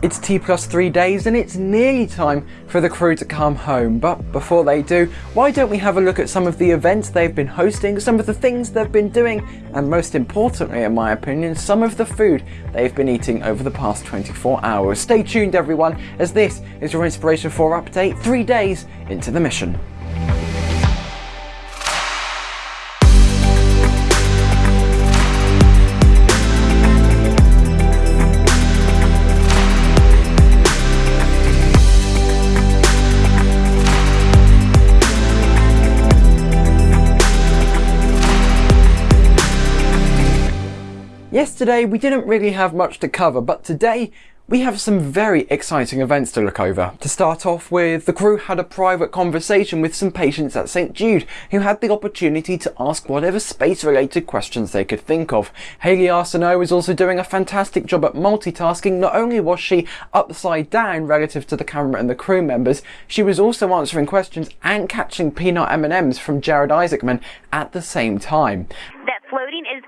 It's T plus three days and it's nearly time for the crew to come home. But before they do, why don't we have a look at some of the events they've been hosting, some of the things they've been doing, and most importantly, in my opinion, some of the food they've been eating over the past 24 hours. Stay tuned everyone, as this is your Inspiration 4 update, three days into the mission. Yesterday we didn't really have much to cover, but today we have some very exciting events to look over. To start off with, the crew had a private conversation with some patients at St Jude who had the opportunity to ask whatever space related questions they could think of. Hayley Arceneaux was also doing a fantastic job at multitasking. Not only was she upside down relative to the camera and the crew members, she was also answering questions and catching peanut M&Ms from Jared Isaacman at the same time. That floating is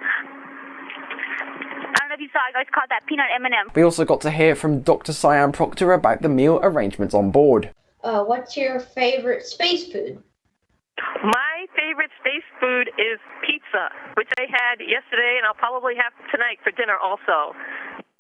you saw, I just caught that peanut M&M. We also got to hear from Dr. Sian Proctor about the meal arrangements on board. Uh, what's your favorite space food? My favorite space food is pizza, which I had yesterday and I'll probably have tonight for dinner also.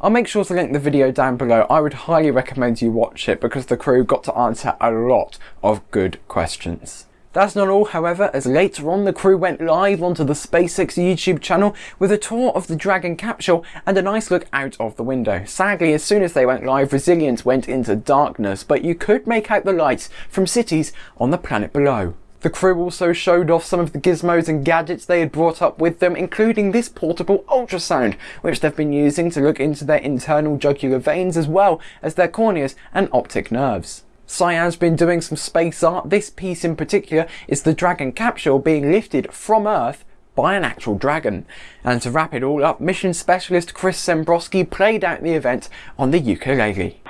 I'll make sure to link the video down below. I would highly recommend you watch it because the crew got to answer a lot of good questions. That's not all, however, as later on the crew went live onto the SpaceX YouTube channel with a tour of the Dragon capsule and a nice look out of the window. Sadly, as soon as they went live, Resilience went into darkness, but you could make out the lights from cities on the planet below. The crew also showed off some of the gizmos and gadgets they had brought up with them, including this portable ultrasound, which they've been using to look into their internal jugular veins as well as their corneas and optic nerves. Sian's been doing some space art. This piece in particular is the Dragon capsule being lifted from Earth by an actual dragon. And to wrap it all up, mission specialist Chris Sembroski played out the event on the ukulele.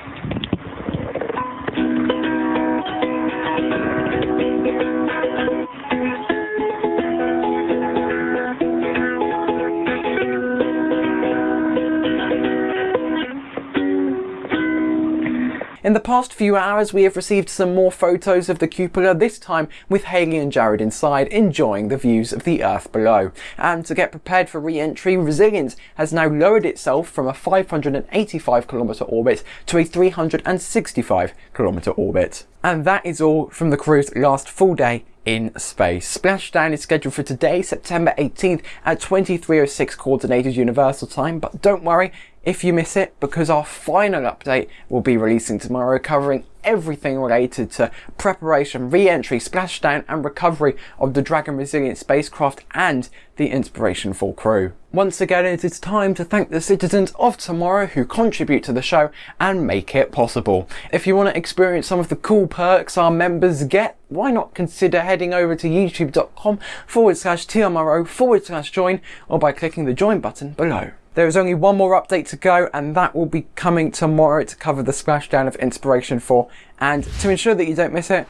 In the past few hours we have received some more photos of the cupola, this time with Hayley and Jared inside enjoying the views of the earth below. And to get prepared for re-entry, Resilience has now lowered itself from a 585 kilometer orbit to a 365 kilometer orbit. And that is all from the crew's last full day in space. Splashdown is scheduled for today, September 18th at 23.06 Coordinated Universal Time, but don't worry, if you miss it because our final update will be releasing tomorrow covering everything related to preparation, re-entry, splashdown and recovery of the Dragon Resilient spacecraft and the Inspiration 4 crew. Once again it is time to thank the citizens of tomorrow who contribute to the show and make it possible. If you want to experience some of the cool perks our members get, why not consider heading over to youtube.com forward slash TMRO forward slash join or by clicking the join button below. There is only one more update to go and that will be coming tomorrow to cover the splashdown of Inspiration 4 and to ensure that you don't miss it,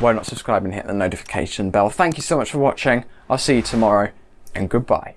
why not subscribe and hit the notification bell. Thank you so much for watching, I'll see you tomorrow and goodbye.